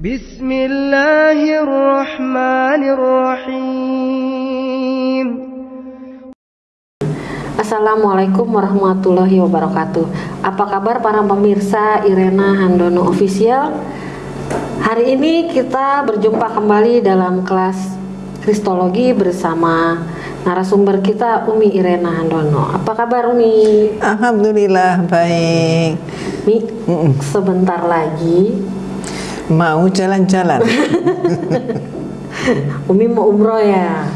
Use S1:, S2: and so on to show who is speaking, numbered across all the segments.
S1: بسم الله الرحمن الرحيم
S2: Assalamualaikum warahmatullahi wabarakatuh. Apa kabar para pemirsa Irena Handono Official? Hari ini kita berjumpa kembali dalam kelas Kristologi bersama narasumber kita Umi Irena Handono. Apa kabar Umi?
S3: Alhamdulillah baik.
S2: Mi, sebentar lagi
S3: Mau jalan-jalan.
S2: Umi mau umroh ya.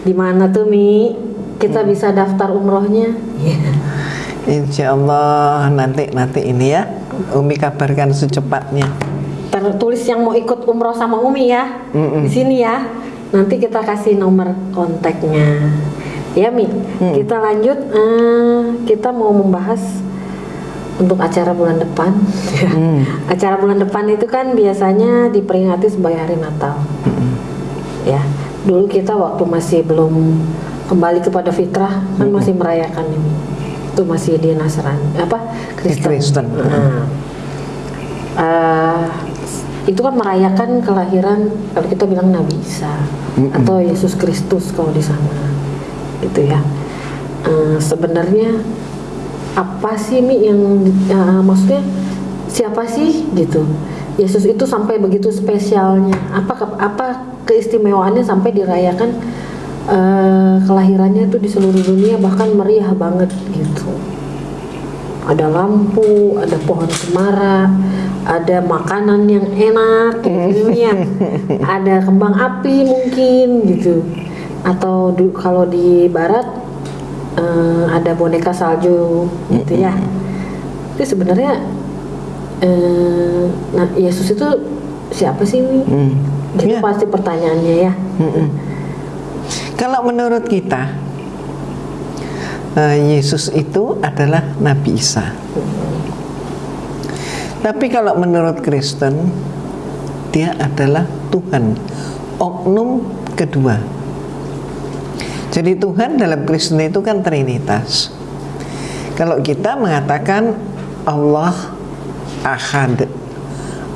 S2: Di mana tuh Mi? Kita bisa daftar umrohnya?
S3: Insya Allah nanti nanti ini ya. Umi kabarkan secepatnya.
S2: tertulis yang mau ikut umroh sama Umi ya
S3: Mm-mm.
S2: di sini ya nanti kita kasih nomor kontaknya ya Mi kita lanjut eh, kita mau membahas untuk acara bulan depan. Acara bulan depan itu kan biasanya diperingati sebagai hari Natal. Ya dulu kita waktu masih belum kembali kepada fitrah kan masih merayakan ini. Itu masih di Nasrani apa? Kristen,
S3: Kristen.
S2: Nah, eh, itu kan merayakan kelahiran kalau kita bilang Nabi Isa atau Yesus Kristus kalau di sana. Gitu ya. Eh, sebenarnya apa sih Mi yang eh, maksudnya siapa sih gitu Yesus itu sampai begitu spesialnya apa apa keistimewaannya sampai dirayakan eh, kelahirannya itu di seluruh dunia bahkan meriah banget gitu ada lampu, ada pohon cemara, ada makanan yang enak gitu ya. ada kembang api mungkin gitu. Atau di- kalau di barat eh, ada boneka salju gitu ya. Itu sebenarnya eh, nah Yesus itu siapa sih ini?
S3: Hmm.
S2: Itu
S3: Ya.
S2: pasti pertanyaannya ya.
S3: Kalau menurut kita eh, Yesus itu adalah Nabi Isa. Tapi kalau menurut Kristen dia adalah Tuhan. Oknum kedua. Jadi Tuhan dalam Kristen itu kan Trinitas. Kalau kita mengatakan Allah Ahad,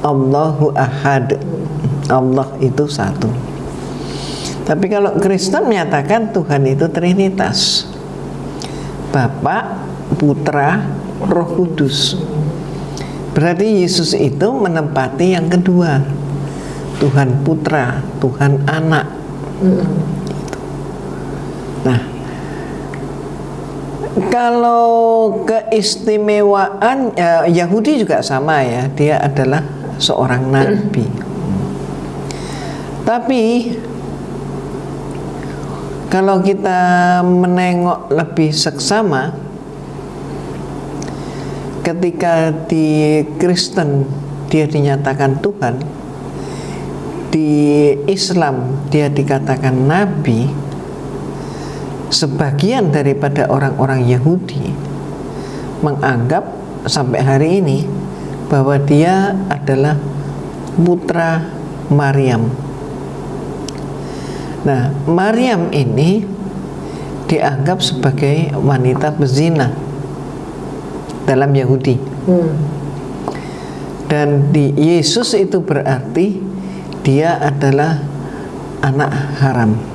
S3: Allahu Ahad, Allah itu satu. Tapi kalau Kristen menyatakan Tuhan itu Trinitas, Bapa, Putra, Roh Kudus. Berarti Yesus itu menempati yang kedua, Tuhan Putra, Tuhan Anak. Nah, kalau keistimewaan ya, Yahudi juga sama ya, dia adalah seorang nabi. Tapi kalau kita menengok lebih seksama, ketika di Kristen dia dinyatakan Tuhan, di Islam dia dikatakan nabi, sebagian daripada orang-orang Yahudi menganggap sampai hari ini bahwa dia adalah putra Maryam. Nah, Maryam ini dianggap sebagai wanita bezina dalam Yahudi.
S2: Hmm.
S3: Dan di Yesus itu berarti dia adalah anak haram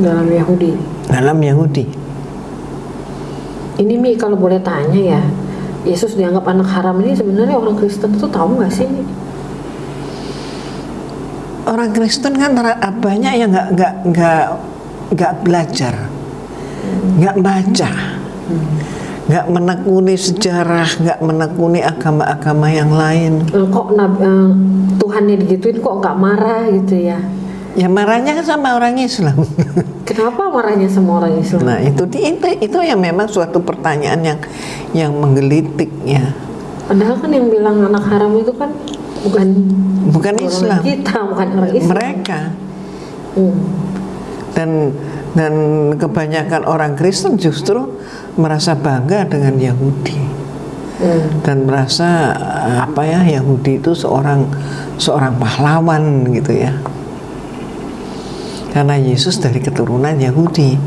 S2: Dalam Yahudi.
S3: dalam Yahudi.
S2: Ini Mi kalau boleh tanya ya, Yesus dianggap anak haram ini sebenarnya orang Kristen itu tahu nggak sih?
S3: Orang Kristen kan banyak yang nggak nggak nggak nggak belajar, nggak baca, nggak menekuni sejarah, nggak menekuni agama-agama yang lain.
S2: Kok eh, Tuhannya digituin kok nggak marah gitu ya?
S3: Ya marahnya kan sama orang Islam.
S2: Kenapa marahnya sama orang Islam?
S3: Nah itu di- itu itu yang memang suatu pertanyaan yang yang menggelitik ya.
S2: Padahal kan yang bilang anak haram itu kan bukan
S3: Bukan
S2: orang
S3: Islam.
S2: kita, bukan orang Islam.
S3: Mereka
S2: Hmm.
S3: dan dan kebanyakan orang Kristen justru merasa bangga dengan Yahudi
S2: Hmm.
S3: dan merasa eh, apa ya Yahudi itu seorang seorang pahlawan gitu ya karena Yesus dari keturunan Yahudi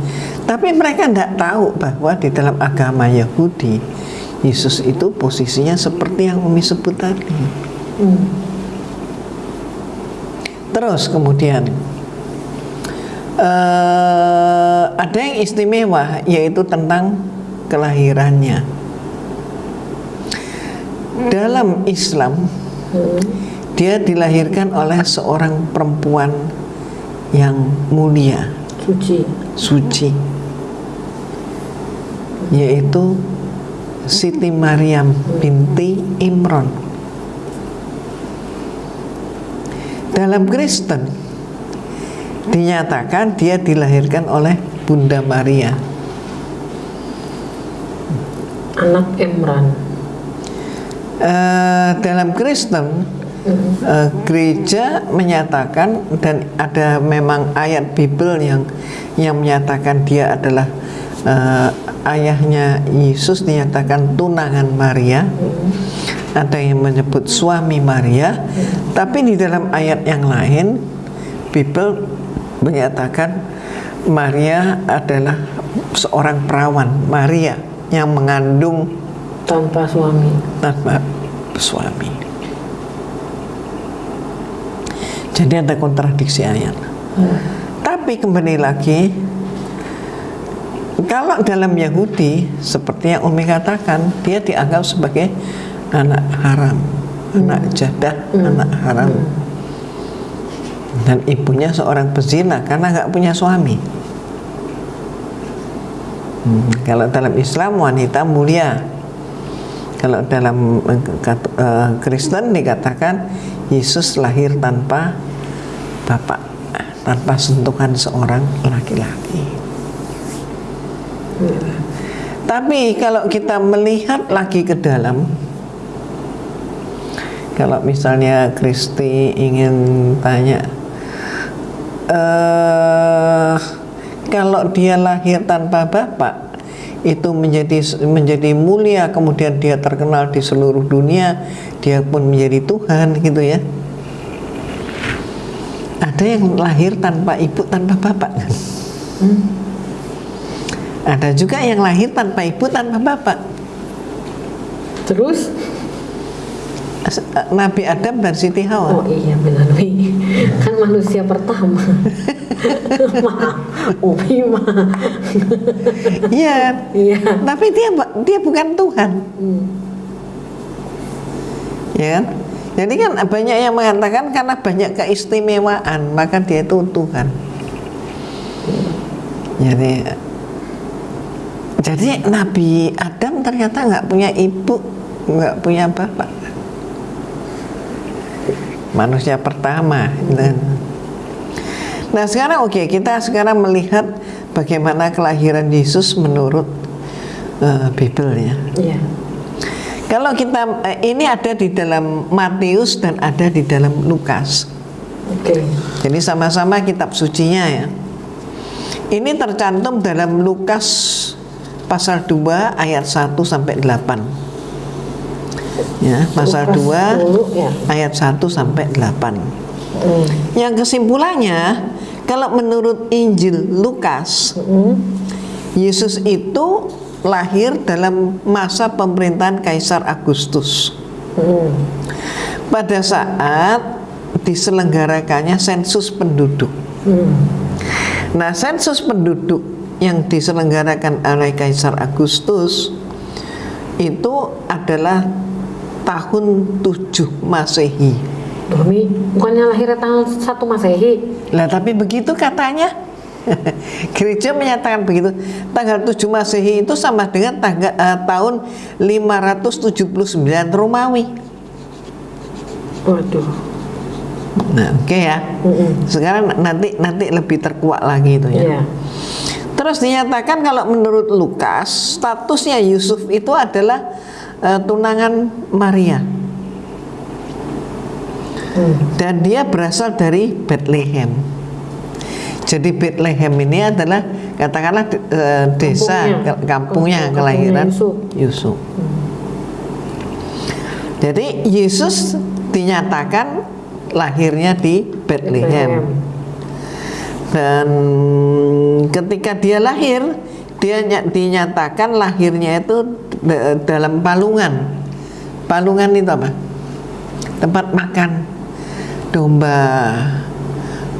S3: tapi mereka tidak tahu bahwa di dalam agama Yahudi Yesus itu posisinya seperti yang Umi sebut tadi
S2: Hmm.
S3: Terus kemudian eh, ada yang istimewa yaitu tentang kelahirannya. Dalam Islam dia dilahirkan oleh seorang perempuan yang mulia,
S2: Suci.
S3: suci, yaitu Siti Maryam binti Imron. Dalam Kristen dinyatakan dia dilahirkan oleh Bunda Maria.
S2: Anak Imran.
S3: Eh, dalam Kristen eh, gereja menyatakan dan ada memang ayat Bible yang yang menyatakan dia adalah eh, ayahnya Yesus dinyatakan tunangan Maria ada yang menyebut suami Maria tapi di dalam ayat yang lain Bible menyatakan Maria adalah seorang perawan Maria yang mengandung
S2: Tanpa suami.
S3: tanpa suami. Jadi ada kontradiksi ayat. Tapi kembali lagi, kalau dalam Yahudi seperti yang Umi katakan, dia dianggap sebagai anak haram, anak jadah, anak haram. Dan ibunya seorang pezina karena nggak punya suami. Hmm, Kalau dalam Islam wanita mulia, kalau dalam eh, Kristen dikatakan Yesus lahir tanpa bapak, tanpa sentuhan seorang laki-laki. Tapi kalau kita melihat lagi ke dalam, kalau misalnya Kristi ingin tanya, eh kalau dia lahir tanpa bapak, itu menjadi menjadi mulia, kemudian dia terkenal di seluruh dunia, dia pun menjadi Tuhan gitu ya. Ada yang lahir tanpa ibu, tanpa bapak kan? Ada juga yang lahir tanpa ibu, tanpa bapak.
S2: Terus?
S3: Nabi Adam dan Siti Hawa.
S2: Oh iya benar Wi. Kan manusia pertama. Maaf, Umi mah.
S3: Iya.
S2: Iya.
S3: Tapi dia dia bukan Tuhan. Ya kan? Jadi kan banyak yang mengatakan karena banyak keistimewaan maka dia itu Tuhan. Jadi jadi Nabi Adam ternyata nggak punya ibu, nggak punya bapak. Manusia pertama. Dan Nah sekarang oke kita sekarang melihat bagaimana kelahiran Yesus menurut eh, Bible ya.
S2: Iya.
S3: Kalau kita eh, ini ada di dalam Matius dan ada di dalam Lukas.
S2: Oke.
S3: Jadi sama-sama kitab sucinya ya. Ini tercantum dalam Lukas pasal 2 ayat 1 sampai 8. Ya, pasal
S2: Lukas
S3: 2
S2: dulu, ya.
S3: ayat 1 sampai 8.
S2: Hmm.
S3: Yang kesimpulannya, kalau menurut Injil Lukas, Yesus itu lahir dalam masa pemerintahan Kaisar Agustus.
S2: Hmm.
S3: Pada saat diselenggarakannya sensus penduduk. Nah, sensus penduduk yang diselenggarakan oleh Kaisar Agustus itu adalah tahun 7 Masehi.
S2: Umi, bukannya lahirnya tanggal 1 Masehi?
S3: Lah tapi begitu katanya. Gereja menyatakan begitu. Tanggal 7 Masehi itu sama dengan tanggal eh, tahun 579 Romawi.
S2: Waduh.
S3: Nah, oke ya. Sekarang nanti nanti lebih terkuat lagi itu ya.
S2: Iya.
S3: Terus dinyatakan kalau menurut Lukas statusnya Yusuf itu adalah eh, tunangan Maria. Dan dia berasal dari Bethlehem. Jadi Bethlehem ini adalah katakanlah eh, desa
S2: Kampungnya.
S3: kampungnya
S2: Kampungnya
S3: kelahiran
S2: Yusuf.
S3: Yusuf. Jadi Yesus dinyatakan lahirnya di Bethlehem. Dan ketika dia lahir, dia ny- dinyatakan lahirnya itu d- dalam palungan. Palungan itu apa? Tempat makan domba,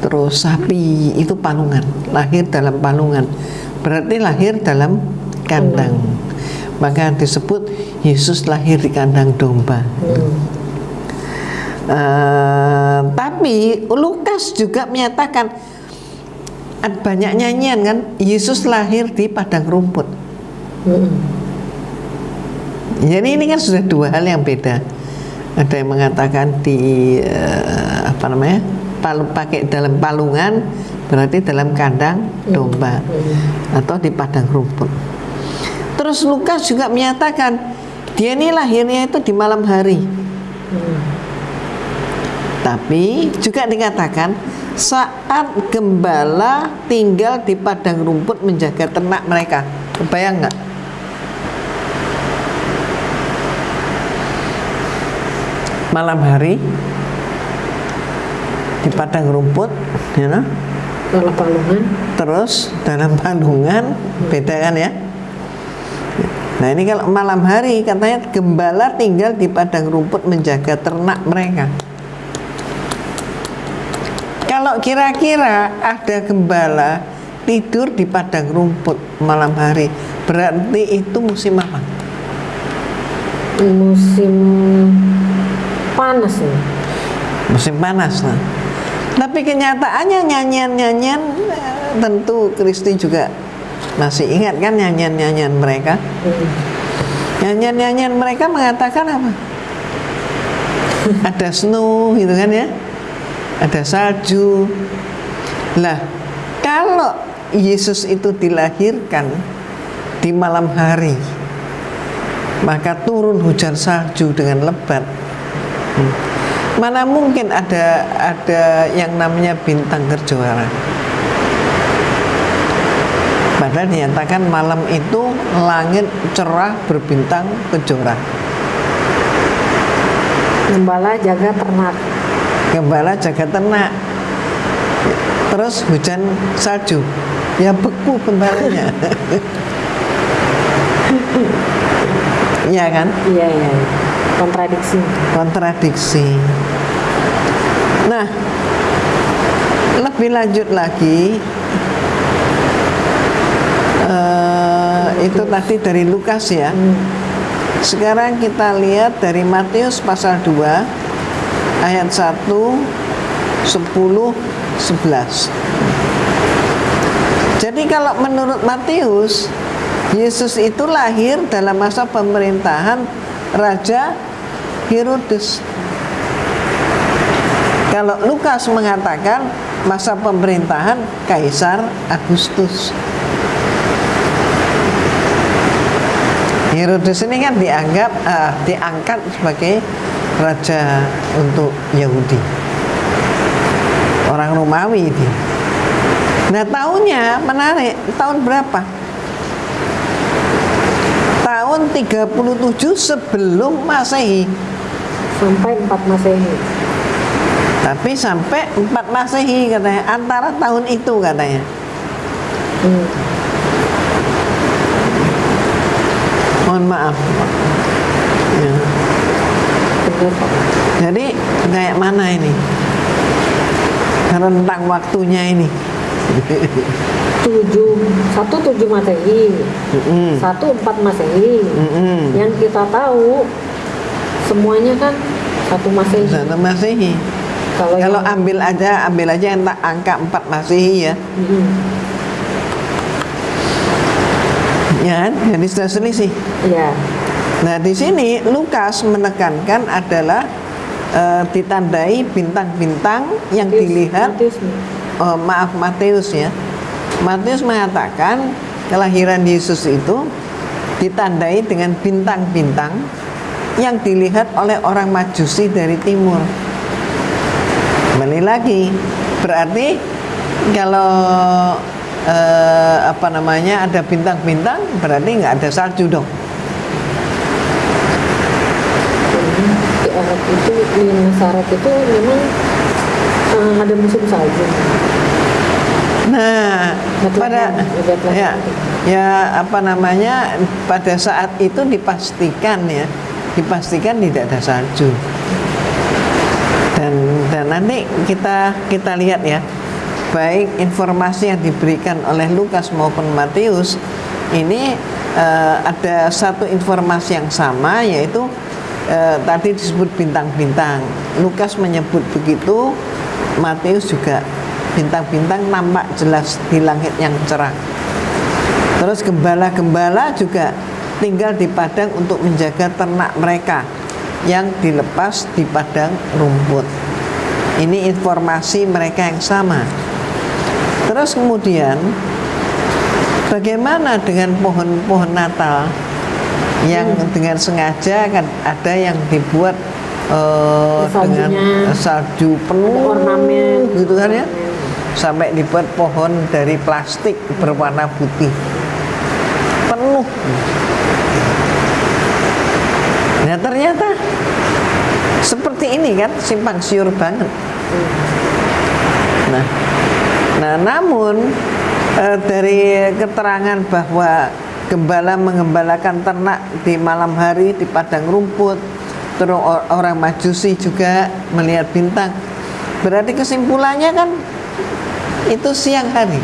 S3: terus sapi itu palungan, lahir dalam palungan. Berarti lahir dalam kandang. Maka disebut Yesus lahir di kandang domba. Eh, tapi Lukas juga menyatakan ada banyak nyanyian kan Yesus lahir di padang rumput. Jadi ini kan sudah dua hal yang beda. Ada yang mengatakan di eh, apa namanya palu pakai dalam palungan berarti dalam kandang domba atau di padang rumput. Terus Lukas juga menyatakan dia ini lahirnya itu di malam hari. Tapi juga dikatakan saat gembala tinggal di padang rumput menjaga ternak mereka. Kebayang nggak? Malam hari di padang rumput, you know,
S2: Kalau palungan
S3: terus dalam palungan, beda kan ya? Nah ini kalau malam hari katanya gembala tinggal di padang rumput menjaga ternak mereka. Kalau kira-kira ada gembala tidur di padang rumput malam hari, berarti itu musim apa?
S2: musim panas nih.
S3: Musim panas nah. Tapi kenyataannya nyanyian-nyanyian eh, tentu Kristi juga masih ingat kan nyanyian-nyanyian mereka. Nyanyian-nyanyian mereka mengatakan apa? Ada snow gitu kan ya. Ada salju. Lah, kalau Yesus itu dilahirkan di malam hari, maka turun hujan salju dengan lebat. Hmm. Mana mungkin ada ada yang namanya bintang kerjuara. Padahal dinyatakan malam itu langit cerah berbintang kejora.
S2: Gembala jaga ternak.
S3: Gembala jaga ternak. Terus hujan salju. Ya beku bentarnya. Iya kan?
S2: Iya iya. Kontradiksi.
S3: kontradiksi. Nah, lebih lanjut lagi, eh, itu tadi dari Lukas ya. Sekarang kita lihat dari Matius pasal 2 ayat 1, 10, 11. Jadi kalau menurut Matius, Yesus itu lahir dalam masa pemerintahan Raja Herodes. Kalau Lukas mengatakan masa pemerintahan Kaisar Agustus. Herodes ini kan dianggap eh, diangkat sebagai raja untuk Yahudi. Orang Romawi itu. Nah, tahunnya menarik. Tahun berapa? Tahun 37 sebelum Masehi.
S2: Sampai 4 Masehi.
S3: Tapi sampai 4 Masehi katanya, antara tahun itu katanya.
S2: Hmm.
S3: Mohon maaf. Ya. Jadi kayak mana ini? Rentang waktunya ini.
S2: tujuh satu tujuh masehi
S3: Mm-mm.
S2: satu empat masehi
S3: Mm-mm.
S2: yang kita tahu semuanya kan satu masehi
S3: Satu Masehi.
S2: kalau
S3: Kalau
S2: yang-
S3: ambil aja, ambil aja yang tak angka 4 Masehi ya.
S2: Mm-mm.
S3: Ya kan? Jadi sudah selisih.
S2: ya
S3: Nah, di sini Lukas menekankan adalah eh, ditandai bintang-bintang yang
S2: Matius-
S3: dilihat
S2: Matius
S3: oh, maaf Matius ya. Matius mengatakan kelahiran Yesus itu ditandai dengan bintang-bintang yang dilihat oleh orang Majusi dari timur. Kembali lagi, berarti kalau eh, apa namanya ada bintang-bintang berarti nggak ada salju dong.
S2: di Arab itu di itu memang eh, ada musim salju
S3: Nah, pada ya, ya apa namanya pada saat itu dipastikan ya, dipastikan tidak ada salju. Dan dan nanti kita kita lihat ya baik informasi yang diberikan oleh Lukas maupun Matius ini eh, ada satu informasi yang sama yaitu eh, tadi disebut bintang-bintang. Lukas menyebut begitu, Matius juga bintang-bintang nampak jelas di langit yang cerah. Terus gembala-gembala juga tinggal di padang untuk menjaga ternak mereka yang dilepas di padang rumput. Ini informasi mereka yang sama. Terus kemudian bagaimana dengan pohon-pohon Natal yang dengan sengaja kan ada yang dibuat eh, dengan salju penuh
S2: ornamen.
S3: gitu kan ya sampai dibuat pohon dari plastik berwarna putih penuh nah ternyata seperti ini kan simpang siur banget. Nah nah namun eh, dari keterangan bahwa gembala mengembalakan ternak di malam hari di padang rumput terus or- orang majusi juga melihat bintang. Berarti kesimpulannya kan itu siang hari.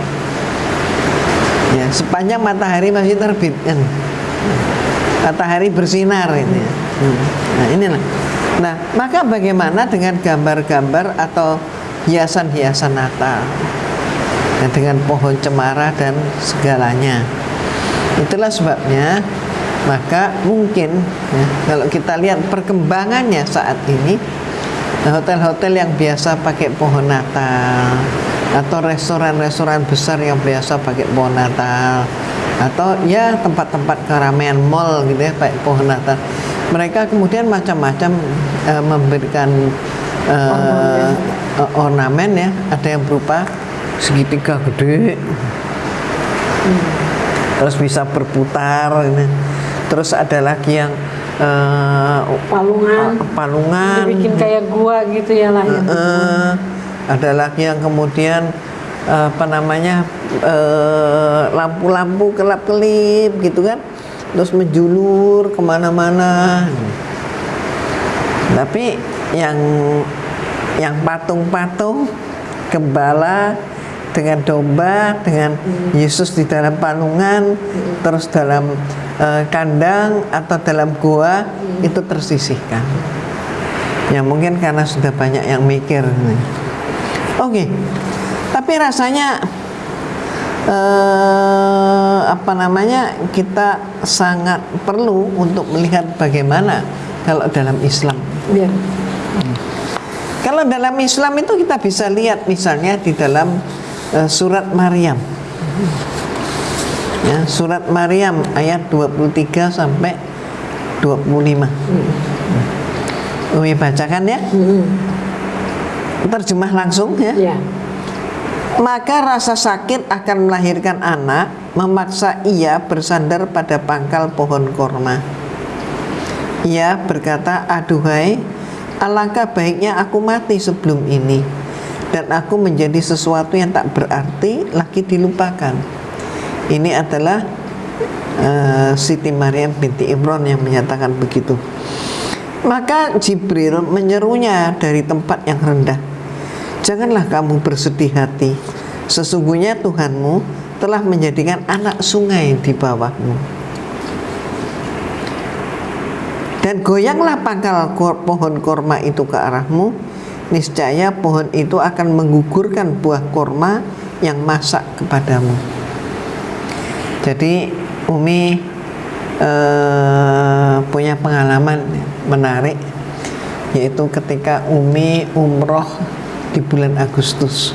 S3: Ya sepanjang matahari masih terbit kan. Matahari bersinar ini. ya. Hmm. nah inilah. Nah maka bagaimana dengan gambar-gambar atau hiasan-hiasan Natal? Nah, dengan pohon cemara dan segalanya. Itulah sebabnya maka mungkin ya, kalau kita lihat perkembangannya saat ini hotel-hotel yang biasa pakai pohon Natal atau restoran-restoran besar yang biasa pakai pohon Natal atau ya tempat-tempat keramaian mall gitu ya pakai pohon Natal mereka kemudian macam-macam eh, memberikan eh, ornamen. ya. Ada yang berupa segitiga gede. Terus bisa berputar ini. terus ada lagi yang eh,
S2: palungan.
S3: palungan.
S2: Dibikin kayak gua gitu ya lah
S3: Eh, ada lagi yang kemudian apa namanya lampu-lampu kelap-kelip gitu kan terus menjulur ke mana-mana. Tapi yang yang patung-patung gembala dengan domba dengan Yesus di dalam palungan terus dalam eh, kandang atau dalam gua itu tersisihkan. Ya mungkin karena sudah banyak yang mikir. Oke tapi rasanya eh, apa namanya kita sangat perlu untuk melihat bagaimana kalau dalam Islam.
S2: Iya.
S3: kalau dalam Islam itu kita bisa lihat misalnya di dalam eh, surat Maryam. Ya surat Maryam ayat 23 sampai 25 Umi bacakan ya? Terjemah langsung ya?
S2: Iya.
S3: Maka rasa sakit akan melahirkan anak memaksa ia bersandar pada pangkal pohon korma. Ia berkata, aduhai, alangkah baiknya aku mati sebelum ini dan aku menjadi sesuatu yang tak berarti lagi dilupakan. Ini adalah eh, Siti Maryam binti Imran yang menyatakan begitu. Maka Jibril menyerunya dari tempat yang rendah. Janganlah kamu bersedih hati. Sesungguhnya Tuhanmu telah menjadikan anak sungai di bawahmu. Dan goyanglah pangkal pohon korma itu ke arahmu. Niscaya pohon itu akan menggugurkan buah korma yang masak kepadamu. Jadi Umi eh, punya pengalaman menarik yaitu ketika Umi umroh di bulan Agustus.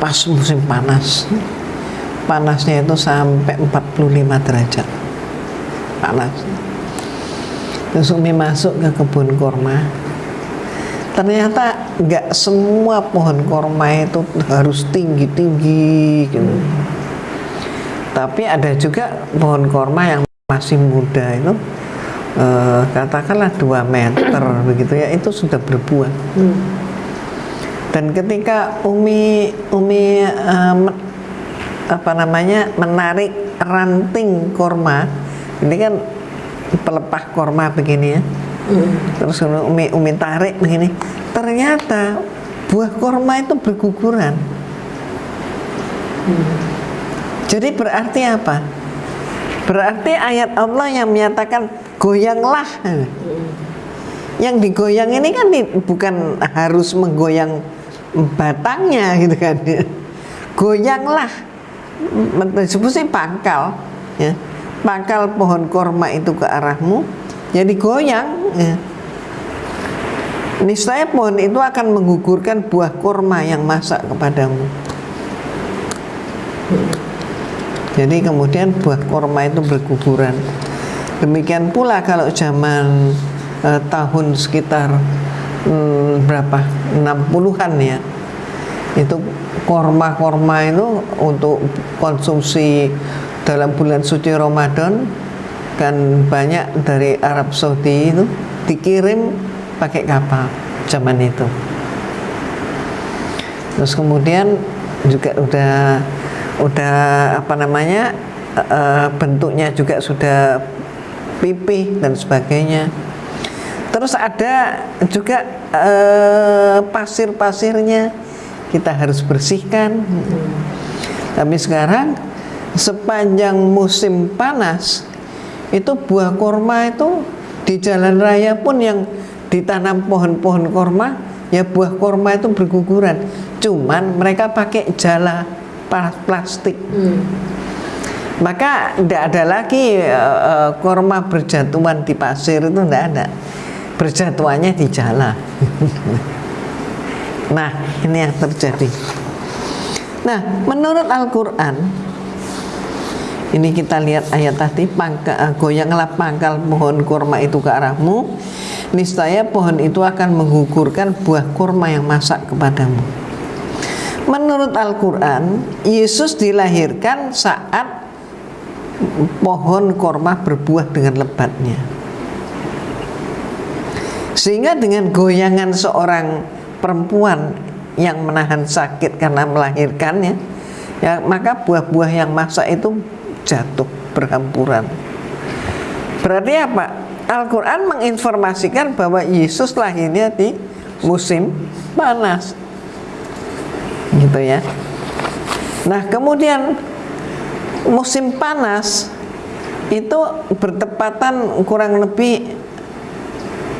S3: Pas musim panas. Panasnya itu sampai 45 derajat. Panas. Terus Umi masuk ke kebun korma ternyata nggak semua pohon korma itu harus tinggi-tinggi gitu. Tapi ada juga pohon korma yang masih muda itu eh, katakanlah 2 meter begitu ya itu sudah berbuah. Dan ketika Umi Umi eh, men- apa namanya menarik ranting korma ini kan pelepah korma begini ya. Terus Umi Umi tarik begini ternyata buah korma itu berguguran. Jadi berarti apa? Berarti ayat Allah yang menyatakan goyanglah. Yang digoyang ini kan di- bukan harus menggoyang batangnya gitu kan. Goyanglah. Disebut sih pangkal. Ya. Pangkal pohon korma itu ke arahmu. Jadi goyang. Ya. Niscaya pohon itu akan menggugurkan buah korma yang masak kepadamu. Jadi kemudian buah korma itu berguguran. Demikian pula kalau zaman eh, tahun sekitar hmm, berapa 60-an ya. Itu korma-korma itu untuk konsumsi dalam bulan suci Ramadan kan banyak dari Arab Saudi itu dikirim pakai kapal zaman itu. Terus kemudian juga udah udah apa namanya eh, bentuknya juga sudah pipih dan sebagainya. Terus ada juga eh, pasir-pasirnya kita harus bersihkan. Tapi sekarang sepanjang musim panas itu buah korma itu di jalan raya pun yang ditanam pohon-pohon korma ya buah korma itu berguguran. Cuman mereka pakai jala plastik. Maka tidak ada lagi eh, eh, korma berjatuhan di pasir itu tidak ada. Berjatuhannya di jala. nah, ini yang terjadi. Nah, menurut Al-Qur'an ini kita lihat ayat tadi pangka, eh, goyanglah pangkal pohon kurma itu ke arahmu niscaya pohon itu akan menggugurkan buah kurma yang masak kepadamu menurut Al-Quran Yesus dilahirkan saat pohon kurma berbuah dengan lebatnya. Sehingga dengan goyangan seorang perempuan yang menahan sakit karena melahirkannya ya maka buah-buah yang masak itu jatuh berhampuran berarti apa? Al-Quran menginformasikan bahwa Yesus lahirnya di musim panas gitu ya. Nah kemudian musim panas itu bertepatan kurang lebih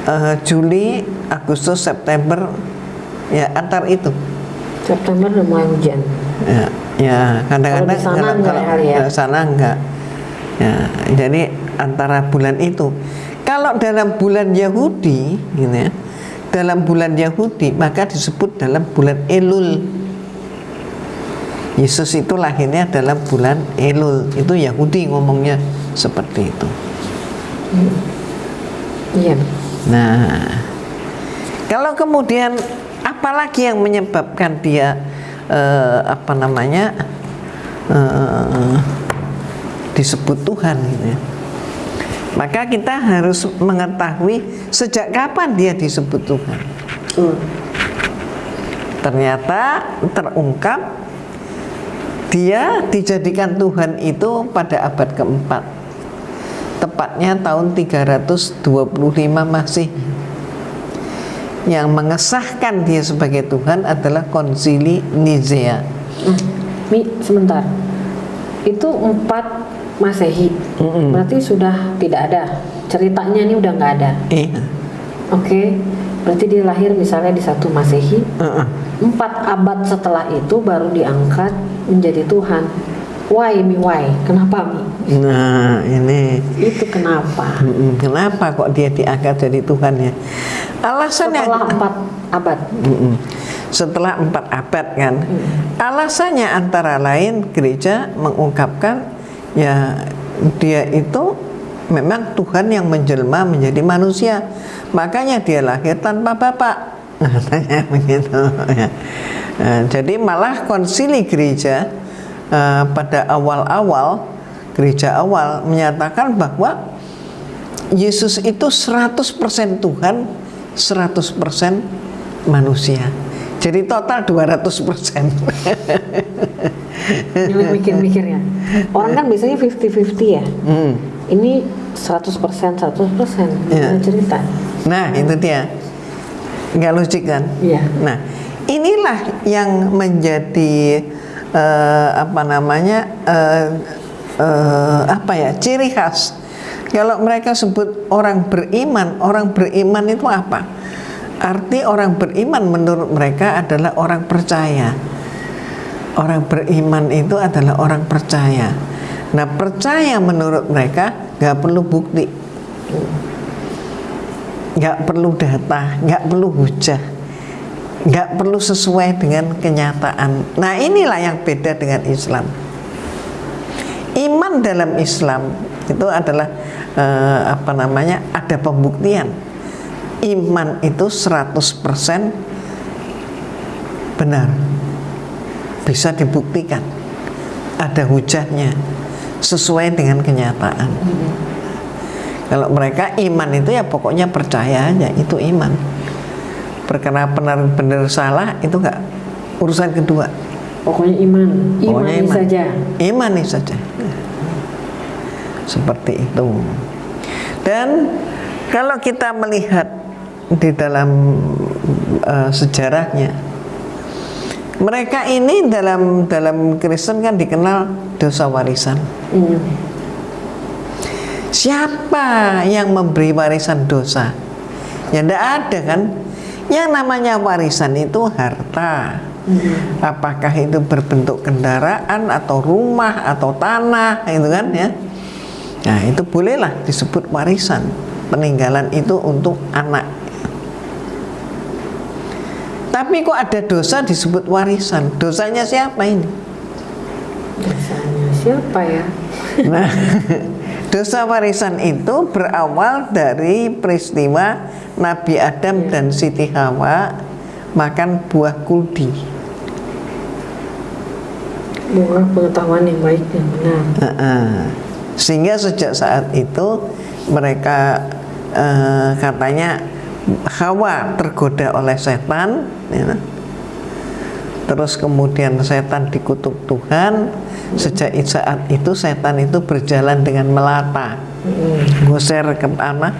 S3: eh, Juli Agustus September ya antar itu.
S2: September mulai hujan.
S3: ya, ya kadang-kadang
S2: Kalau di sana enggak ya, kali ya?
S3: sana enggak. Ya jadi antara bulan itu. Kalau dalam bulan Yahudi gitu ya dalam bulan Yahudi maka disebut dalam bulan Elul Yesus itu lahirnya dalam bulan Elul itu Yahudi ngomongnya seperti itu
S2: Iya.
S3: Nah, kalau kemudian apalagi yang menyebabkan dia eh, apa namanya eh, disebut Tuhan gitu ya. Maka kita harus mengetahui sejak kapan dia disebut Tuhan. Ternyata terungkap dia dijadikan Tuhan itu pada abad keempat tepatnya tahun 325 Masih yang mengesahkan dia sebagai Tuhan adalah konsili Nicea
S2: Mi, sebentar. Itu empat Masehi. Berarti sudah tidak ada. Ceritanya ini udah nggak ada.
S3: Iya.
S2: Oke. Berarti dia lahir misalnya di satu Masehi.
S3: Heeh.
S2: Empat abad setelah itu baru diangkat menjadi Tuhan. Why mi why? Kenapa mi?
S3: Nah ini
S2: Itu kenapa?
S3: Kenapa kok dia diangkat jadi Tuhan ya alasannya
S2: Setelah empat abad.
S3: Setelah empat abad kan alasannya antara lain gereja mengungkapkan ya dia itu memang Tuhan yang menjelma menjadi manusia makanya dia lahir tanpa bapak katanya begitu ya. Nah, jadi malah konsili gereja eh, pada awal-awal gereja awal menyatakan bahwa Yesus itu 100% Tuhan 100% manusia jadi total 200%
S2: Ini mikir-mikir ya. Orang kan biasanya 50-50 ya.
S3: Hmm.
S2: Ini 100% 100%
S3: Iya.
S2: Gimana cerita.
S3: Nah itu dia Nggak logik kan
S2: Iya.
S3: Nah inilah yang menjadi eh, apa namanya eh, eh, apa ya ciri khas. Kalau mereka sebut orang beriman, orang beriman itu apa? Arti orang beriman menurut mereka adalah orang percaya. Orang beriman itu adalah orang percaya. Nah percaya menurut mereka nggak perlu bukti, nggak perlu data, nggak perlu hujah, nggak perlu sesuai dengan kenyataan. Nah inilah yang beda dengan Islam. Iman dalam Islam itu adalah eh, apa namanya ada pembuktian. Iman itu 100% benar bisa dibuktikan ada hujahnya sesuai dengan kenyataan kalau mereka iman itu ya pokoknya percaya aja itu iman. Perkara benar benar salah itu enggak urusan kedua.
S2: Pokoknya iman,
S3: Pokoknya
S2: imani
S3: iman.
S2: saja.
S3: imani saja. Seperti itu. Dan kalau kita melihat di dalam eh, sejarahnya mereka ini dalam dalam Kristen kan dikenal dosa warisan.
S2: Hmm.
S3: Siapa yang memberi warisan dosa? Ya tidak ada kan? Yang namanya warisan itu harta. Apakah itu berbentuk kendaraan atau rumah atau tanah itu kan ya? Nah itu bolehlah disebut warisan. Peninggalan itu untuk anak. Tapi kok ada dosa disebut warisan? Dosanya siapa ini?
S2: Dosanya siapa ya?
S3: Nah, dosa warisan itu berawal dari peristiwa Nabi Adam dan Siti Hawa makan buah kuldi.
S2: Buah pengetahuan yang baik dan benar.
S3: Heeh. Sehingga sejak saat itu mereka eh, katanya Hawa tergoda oleh setan, ya. Terus kemudian setan dikutuk Tuhan. Sejak saat itu setan itu berjalan dengan melata, goser ke tanah,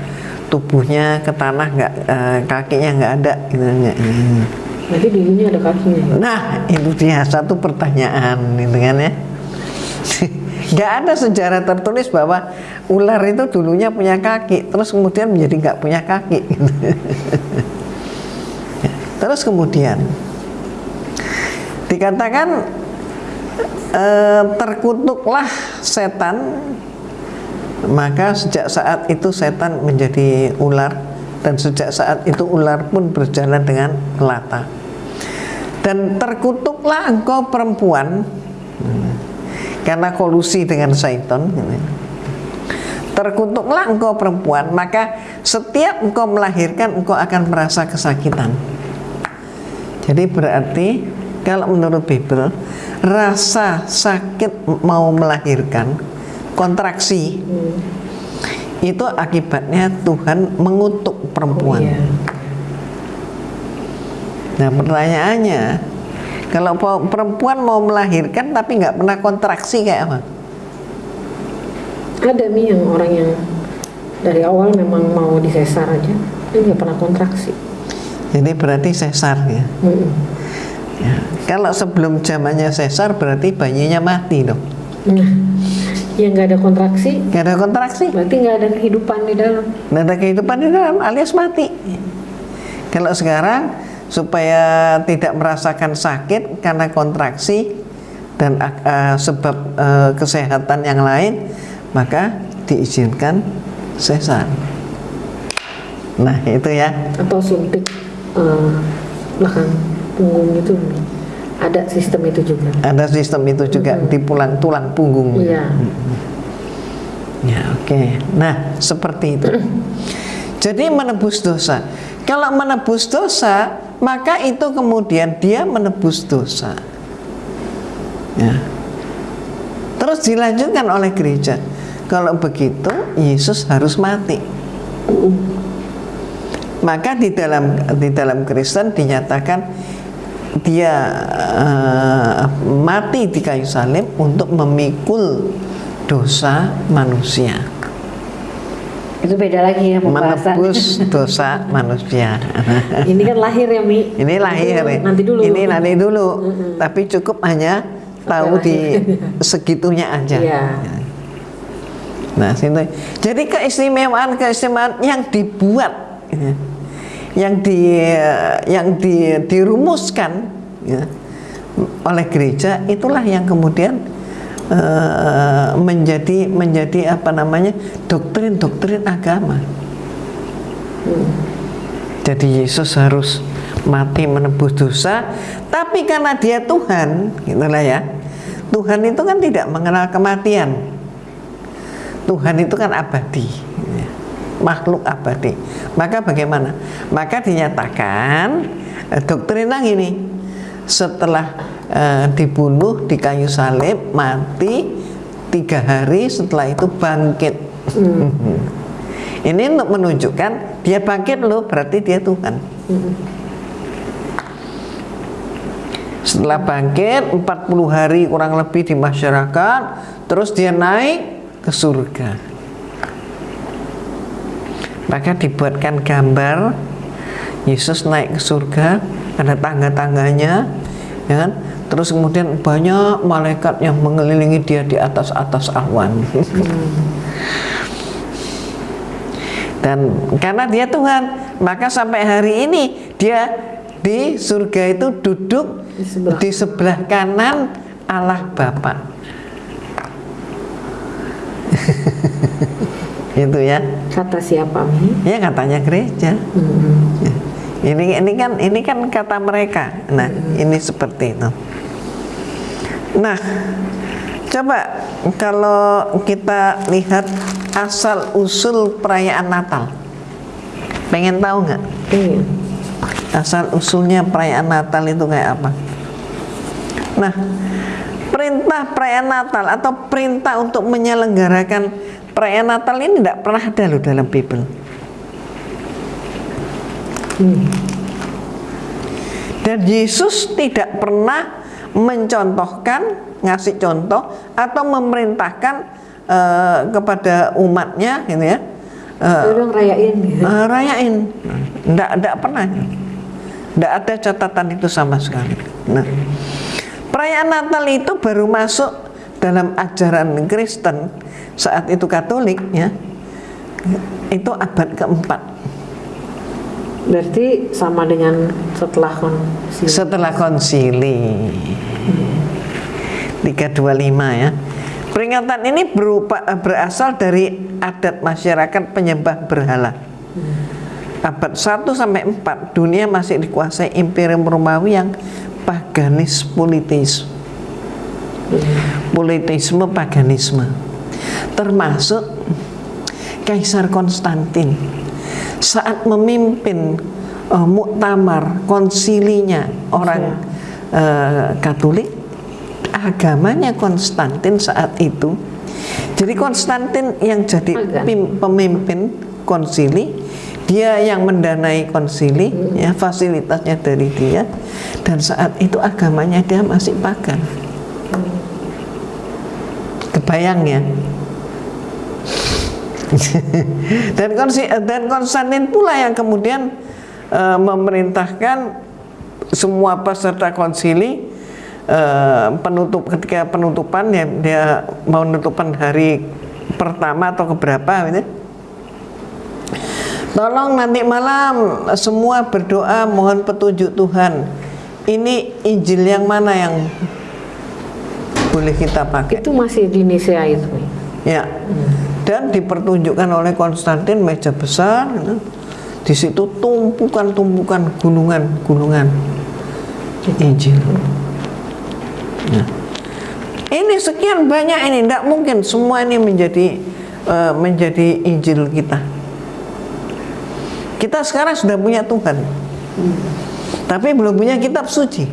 S3: tubuhnya ke tanah nggak eh, kakinya nggak ada. gitu.
S2: Dulunya ada kakinya ya.
S3: Nah, itu dia satu pertanyaan, gitu kan ya. Nggak ada sejarah tertulis bahwa ular itu dulunya punya kaki, terus kemudian menjadi nggak punya kaki. terus kemudian dikatakan eh, terkutuklah setan, maka sejak saat itu setan menjadi ular dan sejak saat itu ular pun berjalan dengan melata dan terkutuklah engkau perempuan karena kolusi dengan syaitan. Terkutuklah engkau perempuan maka setiap engkau melahirkan engkau akan merasa kesakitan. Jadi berarti kalau menurut Bible rasa sakit mau melahirkan kontraksi itu akibatnya Tuhan mengutuk perempuan
S2: Iya.
S3: Nah pertanyaannya, kalau pe- perempuan mau melahirkan tapi nggak pernah kontraksi kayak apa?
S2: Ada mi yang orang yang dari awal memang mau disesar aja, dia nggak pernah kontraksi.
S3: Jadi berarti sesar ya.
S2: Mm-mm.
S3: Ya. Kalau sebelum zamannya sesar berarti bayinya mati dong.
S2: Nah, yang nggak ada kontraksi,
S3: Nggak ada kontraksi,
S2: berarti nggak ada kehidupan di dalam.
S3: nggak ada kehidupan di dalam alias mati. Kalau sekarang supaya tidak merasakan sakit karena kontraksi dan eh, sebab eh, kesehatan yang lain, maka diizinkan sesar. Nah itu ya.
S2: Atau suntik eh, belakang punggung itu, ada sistem itu juga.
S3: Ada sistem itu juga di pulang tulang punggung.
S2: Iya.
S3: Ya, oke. Nah, seperti itu. Jadi menebus dosa. Kalau menebus dosa, maka itu kemudian dia menebus dosa. Ya. Terus dilanjutkan oleh gereja. Kalau begitu, Yesus harus mati. Maka di dalam di dalam Kristen dinyatakan dia eh, mati di kayu salib untuk memikul dosa manusia.
S2: Itu beda lagi ya pembahasan.
S3: menebus dosa manusia.
S2: Ini kan lahir ya Mi.
S3: Ini lahir ya.
S2: Nanti dulu.
S3: Ini nanti dulu. Tapi cukup hanya tahu di segitunya aja.
S2: Iya.
S3: Nah, situ. Jadi keistimewaan keistimewaan yang dibuat, ya, yang di yang di, dirumuskan ya, oleh gereja itulah yang kemudian eh, menjadi menjadi apa namanya doktrin-doktrin agama. Jadi Yesus harus mati menebus dosa, tapi karena dia Tuhan, gitulah ya. Tuhan itu kan tidak mengenal kematian. Tuhan itu kan abadi. Makhluk abadi. Maka bagaimana? Maka dinyatakan eh, doktrinnya gini, setelah eh, dibunuh di kayu salib, mati tiga hari setelah itu bangkit. Ini untuk menunjukkan dia bangkit loh, berarti dia Tuhan. Setelah bangkit 40 hari kurang lebih di masyarakat, terus dia naik ke surga. Maka dibuatkan gambar Yesus naik ke surga, ada tangga-tangganya, ya kan? Terus kemudian banyak malaikat yang mengelilingi dia di atas atas awan. Dan karena dia Tuhan, maka sampai hari ini dia di surga itu duduk
S2: Di sebelah.
S3: di sebelah kanan Allah Bapa. Itu ya.
S2: Kata siapa?
S3: Ya katanya gereja. Ya. Ini ini kan ini kan kata mereka. Nah, ini seperti itu. Nah, coba kalau kita lihat asal usul perayaan Natal. Pengen tahu nggak?
S2: Iya.
S3: Asal usulnya perayaan Natal itu kayak apa? Nah, perintah perayaan Natal atau perintah untuk menyelenggarakan perayaan Natal ini tidak pernah ada loh dalam Bible. Dan Yesus tidak pernah mencontohkan, ngasih contoh atau memerintahkan eh, kepada umatnya, gitu ya,
S2: Udah rayain gitu.
S3: eh, rayain. Nggak, nggak pernah. Nggak ada catatan itu sama sekali. Nah, perayaan Natal itu baru masuk dalam ajaran Kristen saat itu Katolik ya. Itu abad keempat
S2: Berarti sama dengan setelah konsili.
S3: setelah konsili 325 ya. Peringatan ini berupa, berasal dari adat masyarakat penyembah berhala. Abad 1 sampai 4 dunia masih dikuasai imperium Romawi yang paganis politis. Politisme paganisme. Termasuk Kaisar Konstantin. Saat memimpin eh, muktamar konsilinya orang eh, Katolik agamanya Konstantin saat itu. Jadi Konstantin yang jadi pim- pemimpin konsili dia yang mendanai konsili ya fasilitasnya dari dia dan saat itu agamanya dia masih pagan kebayang ya dan konsi- dan Konstantin pula yang kemudian eh, memerintahkan semua peserta konsili eh, penutup ketika penutupan ya dia mau menutupan hari pertama atau keberapa gitu Tolong nanti malam semua berdoa mohon petunjuk Tuhan. Ini Injil yang mana yang boleh kita pakai?
S2: Itu masih di Nicea itu.
S3: Ya. Dan dipertunjukkan oleh Konstantin meja besar. gitu. Di situ tumpukan-tumpukan gunungan-gunungan Injil. Nah. Ini sekian banyak ini, tidak mungkin semua ini menjadi eh, menjadi Injil kita. Kita sekarang sudah punya Tuhan, tapi belum punya kitab suci.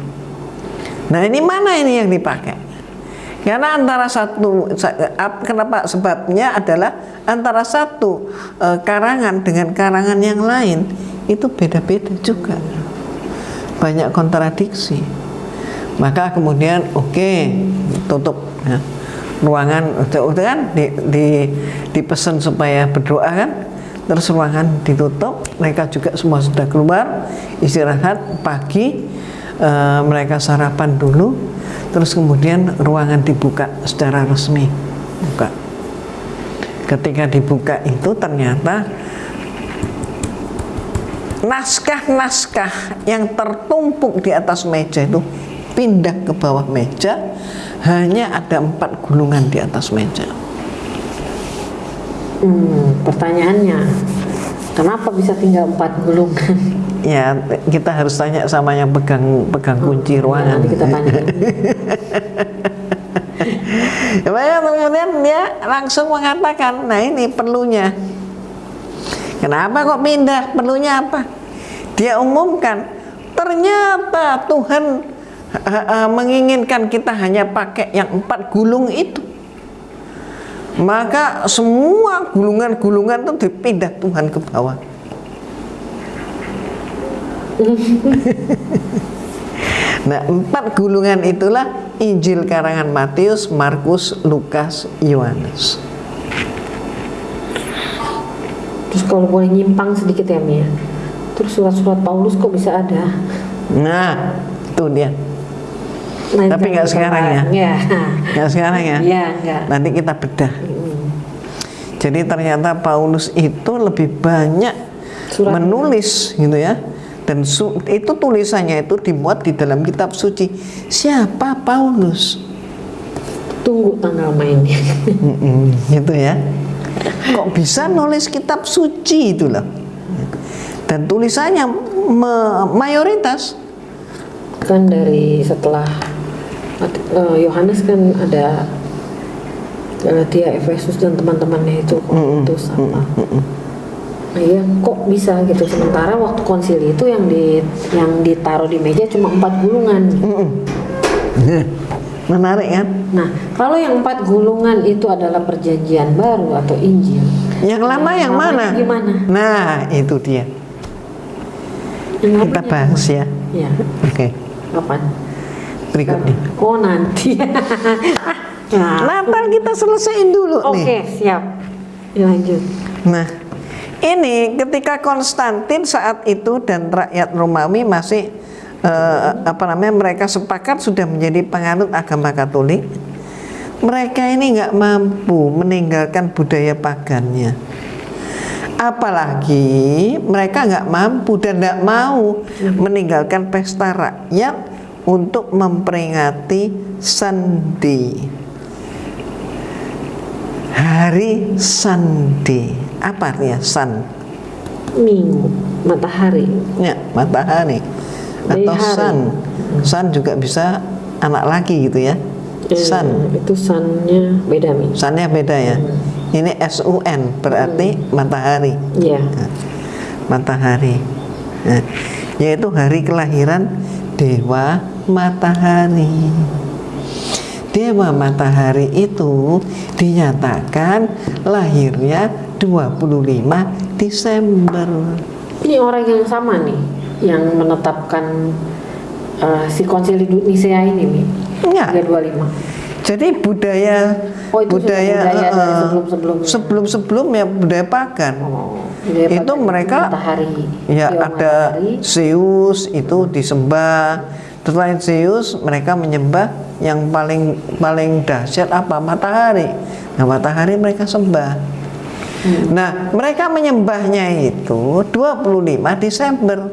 S3: Nah ini mana ini yang dipakai? Karena antara satu, sa- ap- kenapa sebabnya adalah antara satu eh, karangan dengan karangan yang lain itu beda-beda juga, banyak kontradiksi. Maka kemudian oke tutup ya. ruangan udah kan di, di dipesan supaya berdoa kan terus ruangan ditutup mereka juga semua sudah keluar istirahat pagi eh, mereka sarapan dulu terus kemudian ruangan dibuka secara resmi. Buka. Ketika dibuka itu ternyata naskah-naskah yang tertumpuk di atas meja itu pindah ke bawah meja hanya ada empat gulungan di atas meja.
S2: Hmm, pertanyaannya, kenapa bisa tinggal empat gulungan?
S3: ya kita harus tanya sama yang pegang pegang kunci
S2: Ya,
S3: ruangan
S2: nanti kita tanya.
S3: Ya, makanya kemudian dia langsung mengatakan, nah ini perlunya. Kenapa kok pindah? Perlunya apa? Dia umumkan, ternyata Tuhan eh, eh, menginginkan kita hanya pakai yang empat gulung itu. Maka semua gulungan-gulungan itu dipindah Tuhan ke bawah. Nah, empat gulungan itulah Injil karangan Matius, Markus, Lukas, Yohanes.
S2: Terus kalau boleh nyimpang sedikit ya Mia, terus surat-surat Paulus kok bisa ada?
S3: Nah, itu dia.
S2: Lain
S3: Tapi
S2: kali
S3: nggak
S2: kita
S3: sekarang ya?
S2: Nggak.
S3: Nggak sekarang ya?
S2: Iya, nggak.
S3: Nanti kita bedah. Jadi ternyata Paulus itu lebih banyak
S2: Surat.
S3: menulis gitu ya. Dan su- itu tulisannya itu dimuat di dalam kitab suci. Siapa Paulus?
S2: Tunggu tanggal mainnya.
S3: Mm-mm, gitu ya. Kok bisa nulis kitab suci itu loh. Dan tulisannya mayoritas
S2: kan dari setelah Yohanes kan ada Galatia, Efesus dan teman-temannya itu itu apa? Nah, iya kok bisa gitu sementara waktu konsili itu yang di yang ditaruh di meja cuma empat gulungan.
S3: menarik kan?
S2: Nah kalau yang empat gulungan itu adalah perjanjian baru atau Injil.
S3: Yang lama yang
S2: lamanya
S3: mana?
S2: Gimana?
S3: Nah, itu dia.
S2: Yang
S3: Kita bahas ya.
S2: Ya,
S3: Oke,
S2: kapan?
S3: Berikutnya.
S2: Oh nanti. nah,
S3: Natal kita selesaiin dulu
S2: Oke
S3: nih.
S2: siap. Ya, lanjut.
S3: Nah, ini ketika Konstantin saat itu dan rakyat Romawi masih eh, apa namanya mereka sepakat sudah menjadi penganut agama Katolik. Mereka ini nggak mampu meninggalkan budaya pagannya. Apalagi mereka nggak mampu dan nggak mau meninggalkan pesta rakyat untuk memperingati Sandi. Hari Sandi. Apa artinya Sun?
S2: Minggu, matahari.
S3: Ya, matahari atau
S2: Matahari.
S3: sun. Sun juga bisa anak laki gitu ya.
S2: Eh,
S3: Sun.
S2: itu sunnya beda mi.
S3: Sunnya beda ya. Ini S U N berarti matahari.
S2: Iya.
S3: Nah, matahari. Nah, yaitu hari kelahiran dewa matahari. Dewa matahari itu dinyatakan lahirnya 25 Desember.
S2: Ini orang yang sama nih, yang menetapkan eh, si konsili Nisea ini nih.
S3: Enggak.
S2: 325.
S3: Jadi budaya
S2: Oh, itu budaya
S3: eh,
S2: sebelum-sebelumnya.
S3: sebelum-sebelumnya budaya pagan.
S2: Oh, budaya
S3: itu
S2: pagan
S3: mereka
S2: matahari.
S3: ya
S2: Dewa
S3: ada
S2: matahari.
S3: Zeus itu disembah. Selain Zeus mereka menyembah yang paling paling dahsyat apa? Matahari. Nah, matahari mereka sembah.
S2: Hmm.
S3: Nah, mereka menyembahnya itu 25 Desember.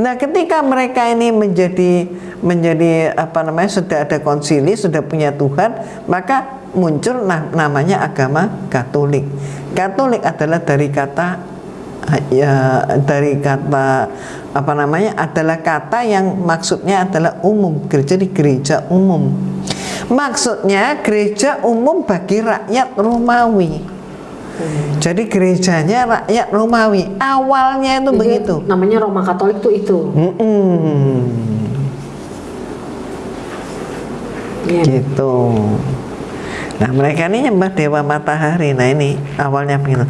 S3: Nah, ketika mereka ini menjadi menjadi apa namanya sudah ada konsili, sudah punya Tuhan, maka muncul nah, namanya agama Katolik. Katolik adalah dari kata ya dari kata apa namanya adalah kata yang maksudnya adalah umum, gereja di gereja umum. Maksudnya gereja umum bagi rakyat Romawi. Jadi gerejanya rakyat Romawi awalnya itu
S2: Jadi,
S3: begitu.
S2: Namanya Roma Katolik tuh itu.
S3: Mm-mm.
S2: Iya.
S3: Gitu. Nah mereka ini nyembah dewa matahari. Nah ini awalnya begitu.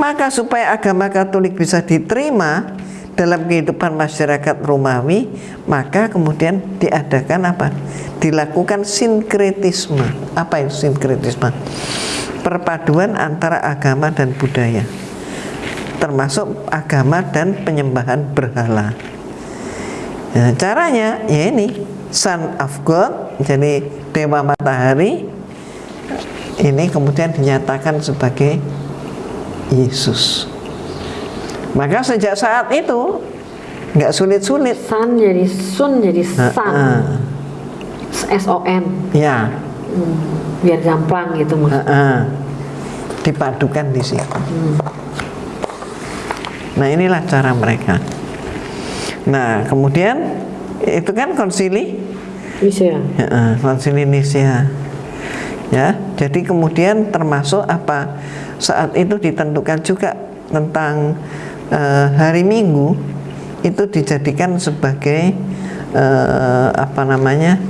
S3: Maka supaya agama Katolik bisa diterima dalam kehidupan masyarakat Romawi, maka kemudian diadakan apa? Dilakukan sinkretisme. Apa itu sinkretisme? Perpaduan antara agama dan budaya. termasuk agama dan penyembahan berhala. Nah, caranya ya ini Son of God, jadi dewa matahari ini kemudian dinyatakan sebagai Yesus. Maka sejak saat itu nggak sulit-sulit.
S2: Sun jadi sun jadi sun.
S3: Heeh.
S2: S O N.
S3: Ya,
S2: Hmm, biar gampang gitu
S3: heeh. dipadukan di situ. Nah inilah cara mereka. Nah kemudian itu kan konsili
S2: Bisa ya.
S3: Konsili Nicea. Ya, jadi kemudian termasuk apa? Saat itu ditentukan juga tentang eh, hari Minggu itu dijadikan sebagai eh, apa namanya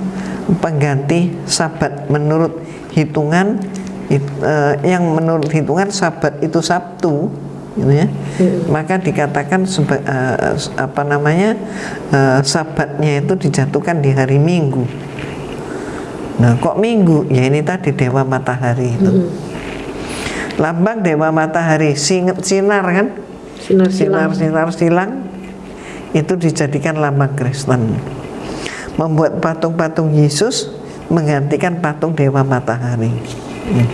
S3: pengganti Sabat. Menurut hitungan it- eh, yang menurut hitungan Sabat itu Sabtu gitu ya. Maka dikatakan seba- eh, apa namanya eh, Sabatnya itu dijatuhkan di hari Minggu Nah, kok minggu? Ya ini tadi dewa matahari itu. Lambang dewa matahari sing- sinar kan?
S2: Sinar silang.
S3: Sinar sinar silang itu dijadikan lambang Kristen. Membuat patung-patung Yesus menggantikan patung dewa matahari. Hmm.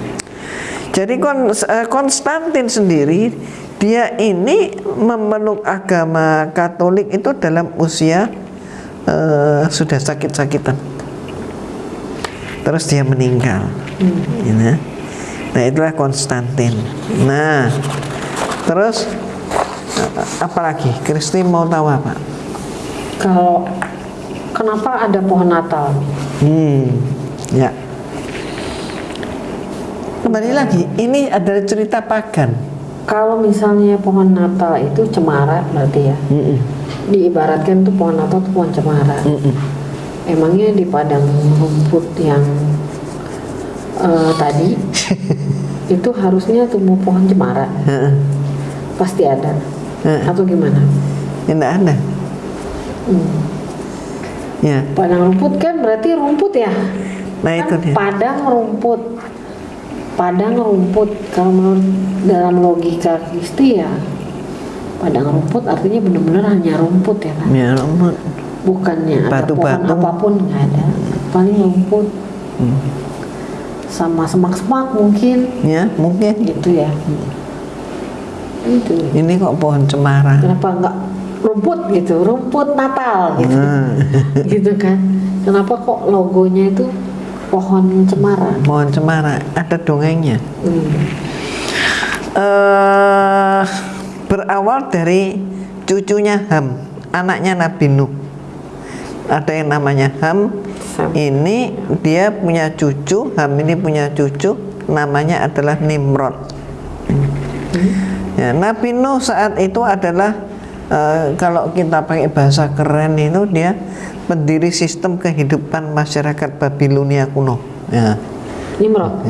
S3: Jadi kon- eh, Konstantin sendiri dia ini memeluk agama Katolik itu dalam usia eh, sudah sakit-sakitan terus dia meninggal Ya. nah itulah Konstantin nah terus apalagi Kristi mau tahu apa
S2: Kalau kenapa ada pohon Natal?
S3: hmm ya kembali lagi ini adalah cerita pagan
S2: Kalau misalnya pohon Natal itu cemara berarti ya.
S3: Mm-mm.
S2: Diibaratkan tuh pohon Natal tuh pohon cemara.
S3: Mm-mm.
S2: Emangnya di padang rumput yang eh, tadi itu harusnya tumbuh pohon cemara? Pasti ada. Atau gimana?
S3: Ya, nggak ada
S2: Hmm.
S3: ya
S2: Padang rumput kan berarti rumput ya?
S3: nah
S2: Kan
S3: itu dia
S2: Padang rumput. Padang rumput kalau menurut dalam logika Kristi ya padang rumput artinya benar-benar hanya rumput ya kan?
S3: ya rumput
S2: Bukannya ada pohon
S3: apa
S2: pun nggak ada. Paling rumput
S3: Hmm.
S2: sama semak-semak mungkin
S3: ya mungkin
S2: gitu ya. Itu.
S3: ini kok pohon cemara
S2: Kenapa nggak rumput gitu? Rumput Natal gitu.
S3: Hmm.
S2: gitu kan? Kenapa kok logonya itu pohon cemara?
S3: pohon cemara ada dongengnya
S2: Hmm.
S3: eh berawal dari cucunya Ham, anaknya Nabi Nuh. Ada yang namanya Ham.
S2: Sam.
S3: Ini dia punya cucu, Ham ini punya cucu, namanya adalah Nimrod. Ya, Nabi Nuh saat itu adalah eh, kalau kita pakai bahasa keren itu dia pendiri sistem kehidupan masyarakat Babilonia kuno. Ya.
S2: Nimrod.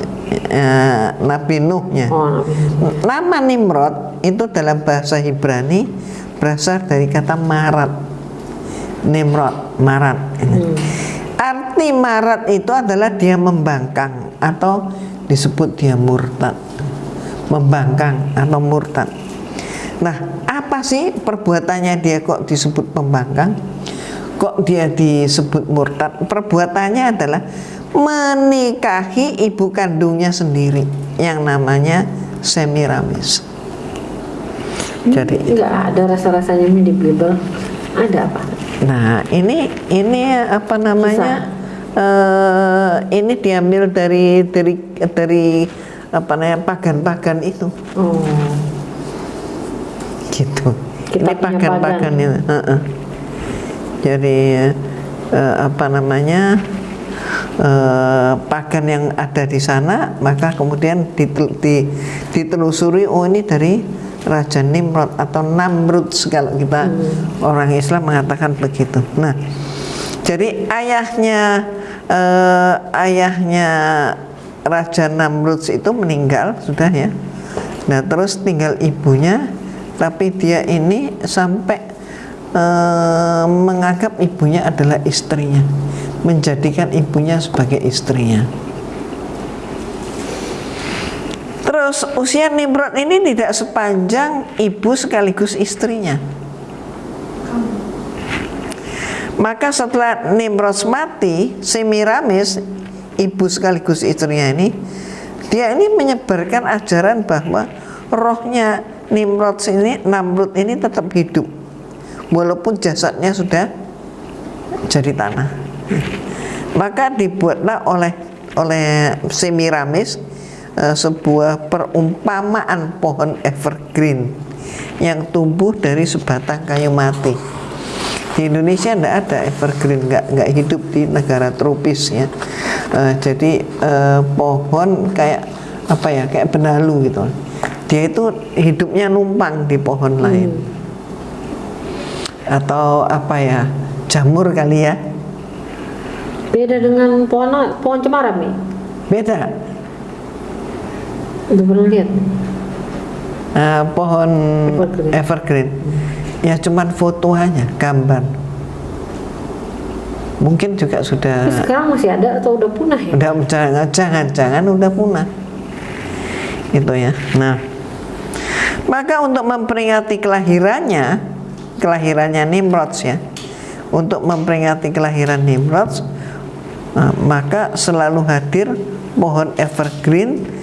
S3: Ya, Nabi Nuhnya.
S2: Oh, Nabi.
S3: Nama Nimrod itu dalam bahasa Ibrani berasal dari kata marat. Nimrod, marat. Arti marat itu adalah dia membangkang atau disebut dia murtad. Membangkang atau murtad. Nah, apa sih perbuatannya dia kok disebut pembangkang? Kok dia disebut murtad? Perbuatannya adalah menikahi ibu kandungnya sendiri yang namanya Semiramis. Jadi,
S2: nggak ada rasa-rasanya di Bible. Ada apa?
S3: Nah ini ini apa namanya? eh, ini diambil dari dari dari apa namanya pagan-pagan itu,
S2: Oh,
S3: gitu. ini
S2: Kitabnya
S3: pagan-pagan
S2: pagan.
S3: itu. heeh. Jadi eh, apa namanya? eh, pagan yang ada di sana, maka kemudian ditel- di- ditelusuri, oh ini dari Raja Nimrod atau Namrud kalau kita orang Islam mengatakan begitu. Nah, jadi ayahnya eh, ayahnya Raja Namrud itu meninggal sudah ya. Nah, terus tinggal ibunya, tapi dia ini sampai eh, menganggap ibunya adalah istrinya, menjadikan ibunya sebagai istrinya. Terus usia Nimrod ini tidak sepanjang ibu sekaligus istrinya. Maka setelah Nimrod mati, Semiramis, ibu sekaligus istrinya ini, dia ini menyebarkan ajaran bahwa rohnya Nimrod ini, Namrud ini tetap hidup, walaupun jasadnya sudah jadi tanah. Maka dibuatlah oleh oleh Semiramis eh, sebuah perumpamaan pohon evergreen yang tumbuh dari sebatang kayu mati. Di Indonesia tidak ada evergreen nggak nggak hidup di negara tropis ya. Eh, jadi eh, pohon kayak apa ya kayak benalu gitu. Dia itu hidupnya numpang di pohon lain. Atau apa ya jamur kali ya.
S2: Beda dengan pohon pohon cemara Mi.
S3: beda
S2: Lihat?
S3: Eh, pohon
S2: Evergreen.
S3: evergreen ya cuman foto aja gambar mungkin juga sudah
S2: Tapi sekarang masih ada atau udah punah ya?
S3: udah jangan jangan jangan udah punah itu ya nah maka untuk memperingati kelahirannya kelahirannya Nimrod ya untuk memperingati kelahiran Nimrod nah, maka selalu hadir pohon evergreen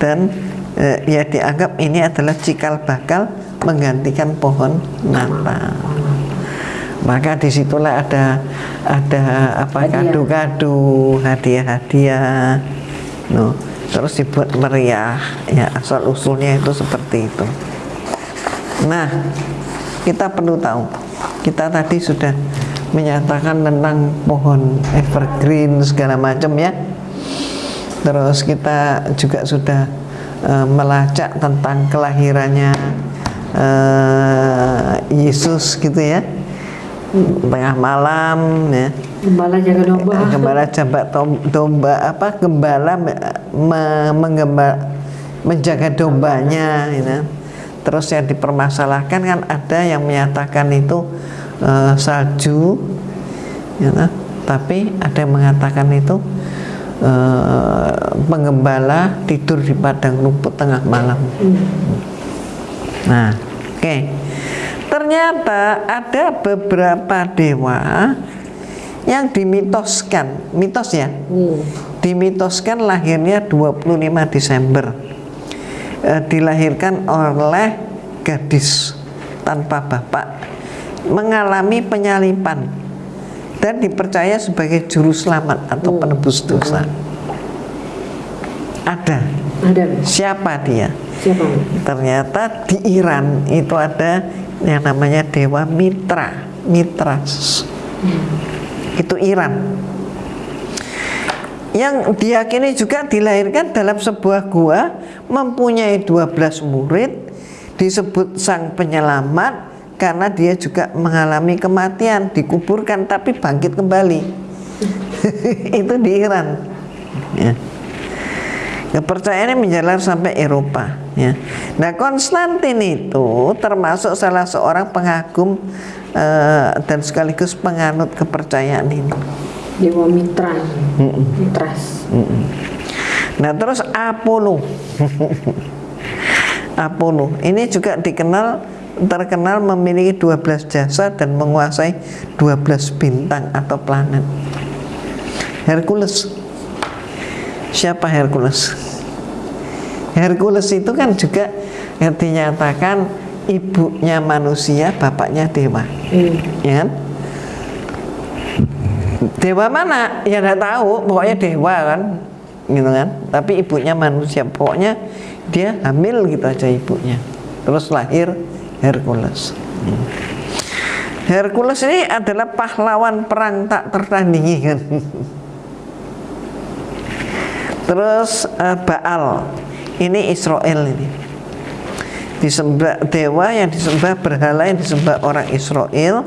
S3: dan eh, ya dianggap ini adalah cikal bakal menggantikan pohon Natal maka di situlah ada ada apa kado-kado hadiah-hadiah no. Terus dibuat meriah ya asal usulnya itu seperti itu. Nah kita perlu tahu kita tadi sudah menyatakan tentang pohon evergreen segala macam ya terus kita juga sudah eh, melacak tentang kelahirannya eh, Yesus gitu ya tengah malam ya
S2: Gembala jaga domba.
S3: gembala jambak tom- domba apa gembala me- menjaga dombanya ya. terus yang dipermasalahkan kan ada yang menyatakan itu eh, salju ya, tapi ada yang mengatakan itu eh, penggembala tidur di padang rumput tengah malam Nah, oke. Ternyata ada beberapa dewa yang dimitoskan, mitos ya.
S2: Hmm.
S3: Dimitoskan lahirnya 25 Desember. Eh, dilahirkan oleh gadis tanpa bapak mengalami penyalipan dan dipercaya sebagai juru selamat atau penebus dosa. Ada.
S2: Ada Mi.
S3: Siapa dia?
S2: Siapa
S3: ternyata di Iran itu ada yang namanya dewa Mitra Mitras itu Iran yang diyakini juga dilahirkan dalam sebuah gua mempunyai 12 murid disebut sang penyelamat karena dia juga mengalami kematian dikuburkan tapi bangkit kembali itu di Iran ya. Kepercayaan ini menjalar sampai Eropa. Ya. Nah, Konstantin itu termasuk salah seorang pengagum eh, dan sekaligus penganut kepercayaan ini.
S2: Dewa Mitra. Mitras.
S3: Nah, terus Apollo. Apollo ini juga dikenal terkenal memiliki 12 jasa dan menguasai 12 bintang atau planet. Hercules. Siapa Hercules? Hercules itu kan juga yang dinyatakan ibunya manusia, bapaknya dewa.
S2: Hmm.
S3: Ya kan? Dewa mana? Ya nggak tahu, pokoknya dewa kan, gitu kan. Tapi ibunya manusia, pokoknya dia hamil gitu aja ibunya. Terus lahir Hercules. Hercules ini adalah pahlawan perang tak tertandingi. Terus eh, Baal, ini Israel ini. Disembah dewa yang disembah berhala yang disembah orang Israel,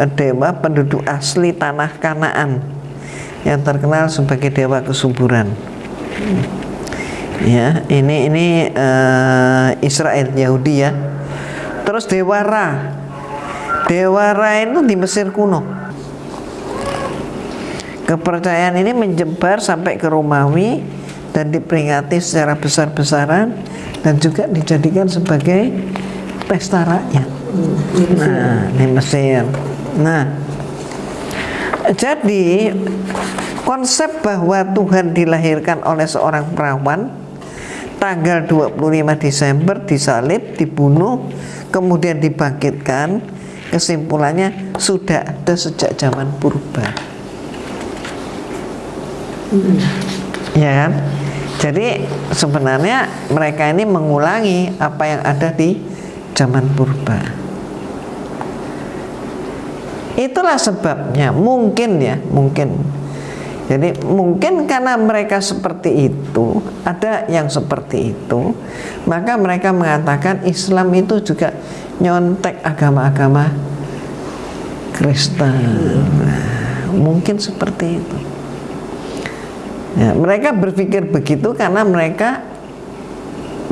S3: eh, dewa penduduk asli tanah Kanaan yang terkenal sebagai dewa kesuburan. Ya, ini ini eh, Israel Yahudi ya. Terus dewa Ra. Dewa Ra itu di Mesir kuno. Kepercayaan ini menyebar sampai ke Romawi dan diperingati secara besar-besaran dan juga dijadikan sebagai pesta rakyat. Nah, di Mesir. Nah, jadi konsep bahwa Tuhan dilahirkan oleh seorang perawan tanggal 25 Desember disalib, dibunuh, kemudian dibangkitkan, kesimpulannya sudah ada sejak zaman purba. Ya kan? Jadi sebenarnya mereka ini mengulangi apa yang ada di zaman purba. Itulah sebabnya, mungkin ya, mungkin. Jadi mungkin karena mereka seperti itu, ada yang seperti itu, maka mereka mengatakan Islam itu juga nyontek agama-agama Kristen. Nah, mungkin seperti itu. Ya, mereka berpikir begitu karena mereka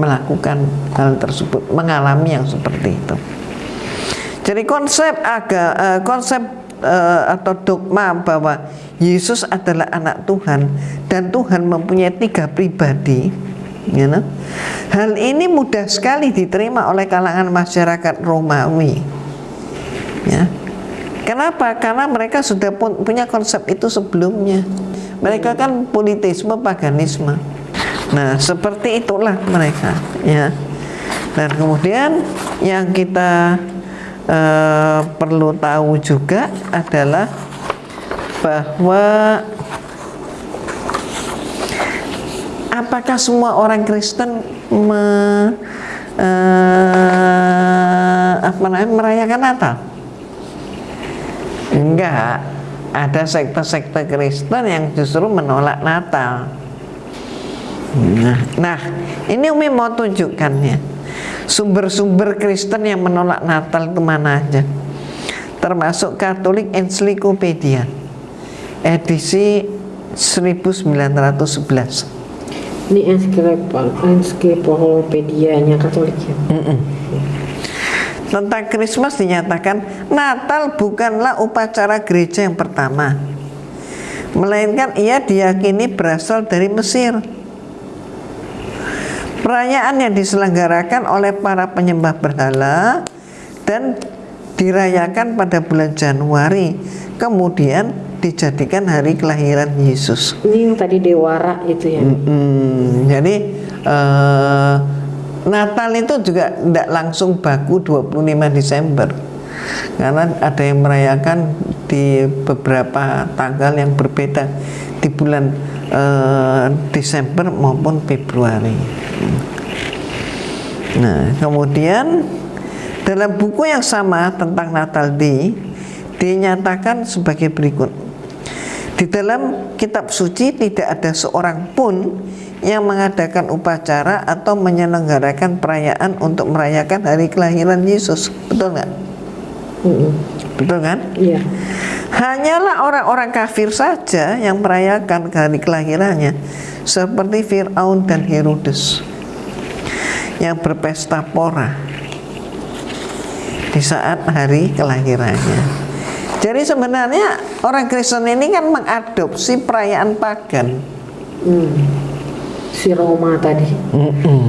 S3: melakukan hal tersebut, mengalami yang seperti itu. Jadi konsep aga, uh, konsep uh, atau dogma bahwa Yesus adalah anak Tuhan dan Tuhan mempunyai tiga pribadi, you know? hal ini mudah sekali diterima oleh kalangan masyarakat Romawi. Ya. Kenapa? Karena mereka sudah punya konsep itu sebelumnya. Mereka kan politisme, paganisme. Nah, seperti itulah mereka, ya. Dan kemudian yang kita uh, perlu tahu juga adalah bahwa apakah semua orang Kristen me, uh, apa namanya merayakan Natal? Enggak, ada sekte-sekte Kristen yang justru menolak Natal. Nah, nah ini Umi mau tunjukkan ya sumber-sumber Kristen yang menolak Natal itu mana aja termasuk Katolik Encyclopedia edisi 1911
S2: ini ensiklopedia-nya Katolik ya? Mm -mm.
S3: Tentang Christmas dinyatakan Natal bukanlah upacara gereja yang pertama Melainkan ia diyakini berasal dari Mesir Perayaan yang diselenggarakan oleh para penyembah berhala Dan dirayakan pada bulan Januari Kemudian dijadikan hari kelahiran Yesus
S2: Ini yang tadi Dewara itu ya mm
S3: -hmm. Jadi uh, Natal itu juga tidak langsung baku 25 Desember karena ada yang merayakan di beberapa tanggal yang berbeda di bulan eh, Desember maupun Februari. Nah, kemudian dalam buku yang sama tentang Natal di dinyatakan sebagai berikut. Di dalam kitab suci tidak ada seorang pun yang mengadakan upacara atau menyelenggarakan perayaan untuk merayakan hari kelahiran Yesus. Betul nggak? Mm Betul kan?
S2: Iya.
S3: Hanyalah orang-orang kafir saja yang merayakan hari kelahirannya, seperti Fir'aun dan Herodes yang berpesta pora di saat hari kelahirannya. Jadi sebenarnya orang Kristen ini kan mengadopsi perayaan pagan.
S2: Hmm si Roma tadi. Mm -mm.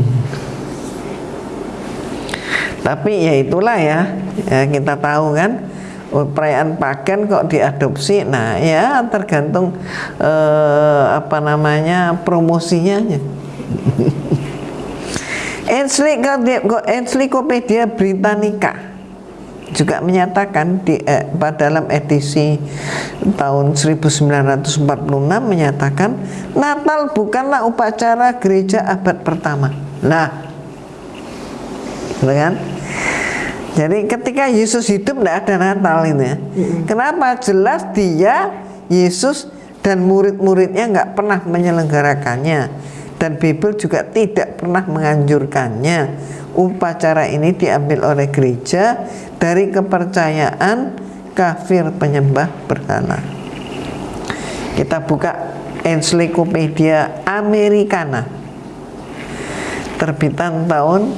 S3: Tapi ya itulah ya, ya kita tahu kan oh, perayaan pagan kok diadopsi. Nah ya tergantung eh, apa namanya promosinya. Encyclopedia Britannica juga menyatakan di eh, dalam edisi tahun 1946 menyatakan Natal bukanlah upacara gereja abad pertama. Nah, gitu kan? Jadi ketika Yesus hidup tidak ada Natal ini ya. Kenapa? Jelas dia Yesus dan murid-muridnya nggak pernah menyelenggarakannya dan Bible juga tidak pernah menganjurkannya upacara ini diambil oleh gereja dari kepercayaan kafir penyembah berhala. Kita buka Encyclopedia Americana terbitan tahun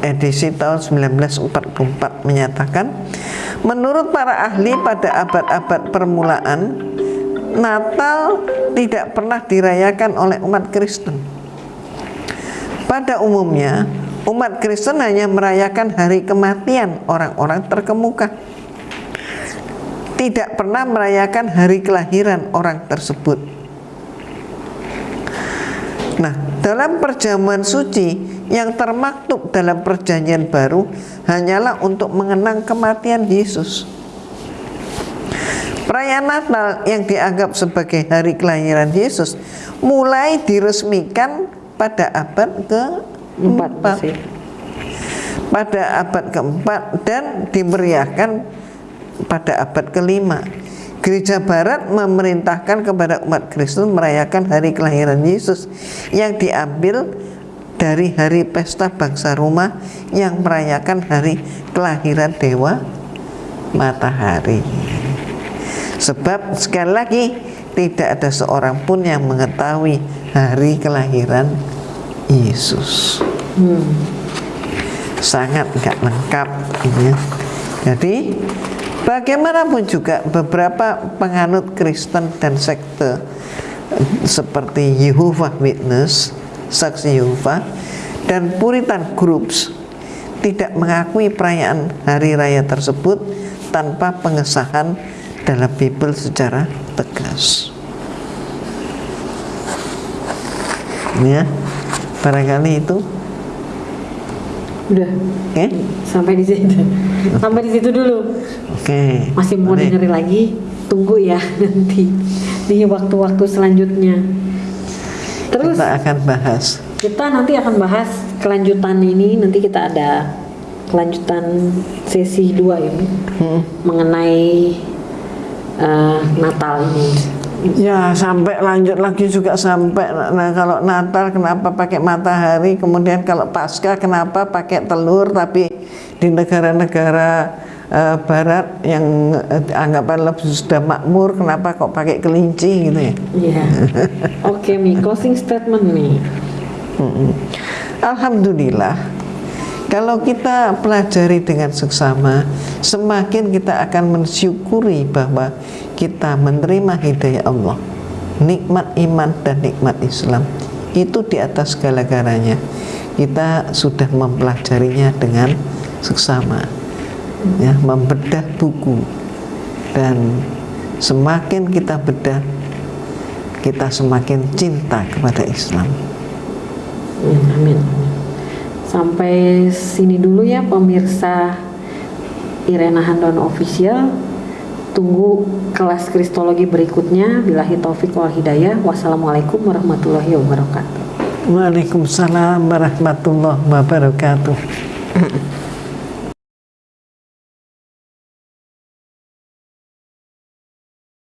S3: edisi tahun 1944 menyatakan menurut para ahli pada abad-abad permulaan Natal tidak pernah dirayakan oleh umat Kristen. Pada umumnya, umat Kristen hanya merayakan hari kematian orang-orang terkemuka. Tidak pernah merayakan hari kelahiran orang tersebut. Nah, dalam perjamuan suci yang termaktub dalam perjanjian baru hanyalah untuk mengenang kematian Yesus. Perayaan Natal yang dianggap sebagai hari kelahiran Yesus mulai diresmikan pada abad
S2: Empat
S3: keempat.
S2: sih.
S3: Pada abad keempat dan dimeriahkan pada abad kelima. Gereja Barat memerintahkan kepada umat Kristen merayakan hari kelahiran Yesus yang diambil dari hari pesta bangsa Roma yang merayakan hari kelahiran dewa matahari. Sebab sekali lagi tidak ada seorang pun yang mengetahui hari kelahiran Yesus. Sangat nggak lengkap ini ya. Jadi bagaimanapun juga beberapa penganut Kristen dan sekte seperti Jehovah Witness, saksi Yehova dan Puritan Groups tidak mengakui perayaan hari raya tersebut tanpa pengesahan dalam Bible secara tegas. Ya, barangkali itu.
S2: Udah,
S3: Oke,
S2: sampai di situ. Sampai di situ dulu.
S3: oke.
S2: Masih mau
S3: Mari.
S2: dengerin lagi? Tunggu ya nanti di waktu-waktu selanjutnya. Terus
S3: Kita akan bahas.
S2: kita nanti akan bahas kelanjutan ini. Nanti kita ada kelanjutan sesi 2 ini
S3: Hmm.
S2: mengenai eh, Natal ini.
S3: Ya sampai lanjut lagi juga sampai nah kalau Natal kenapa pakai matahari kemudian kalau Paskah kenapa pakai telur tapi di negara-negara eh, Barat yang eh, anggapan lebih sudah makmur kenapa kok pakai kelinci gitu ya
S2: Iya. Oke, Mi, closing statement.
S3: Mm-mm. Alhamdulillah kalau kita pelajari dengan seksama semakin kita akan mensyukuri bahwa kita menerima hidayah Allah nikmat iman dan nikmat Islam. Itu di atas segala-galanya. Kita sudah mempelajarinya dengan seksama ya membedah buku. Dan semakin kita bedah kita semakin cinta kepada Islam.
S2: Amin. Sampai sini dulu ya pemirsa Irena Handon Official. Tunggu kelas kristologi berikutnya. Bilahi taufik wal hidayah. Wassalamualaikum warahmatullahi wabarakatuh.
S3: Waalaikumsalam warahmatullahi wabarakatuh.